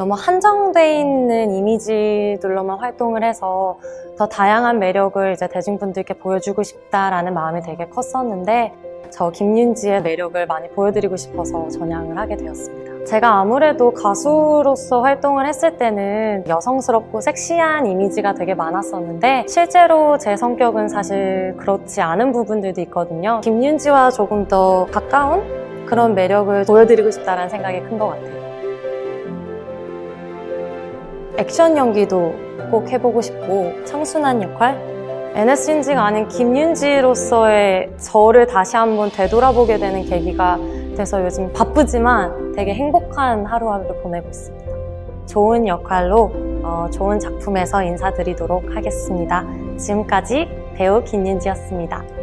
너무 한정돼 있는 이미지들로만 활동을 해서 더 다양한 매력을 이제 대중분들께 보여주고 싶다라는 마음이 되게 컸었는데 저 김윤지의 매력을 많이 보여드리고 싶어서 전향을 하게 되었습니다. 제가 아무래도 가수로서 활동을 했을 때는 여성스럽고 섹시한 이미지가 되게 많았었는데 실제로 제 성격은 사실 그렇지 않은 부분들도 있거든요. 김윤지와 조금 더 가까운 그런 매력을 보여드리고 싶다는 생각이 큰 것 같아요. 액션 연기도 꼭 해보고 싶고 청순한 역할? NS인지가 아닌 김윤지로서의 저를 다시 한번 되돌아보게 되는 계기가 돼서 요즘 바쁘지만 되게 행복한 하루하루를 보내고 있습니다. 좋은 역할로 어, 좋은 작품에서 인사드리도록 하겠습니다. 지금까지 배우 김윤지였습니다.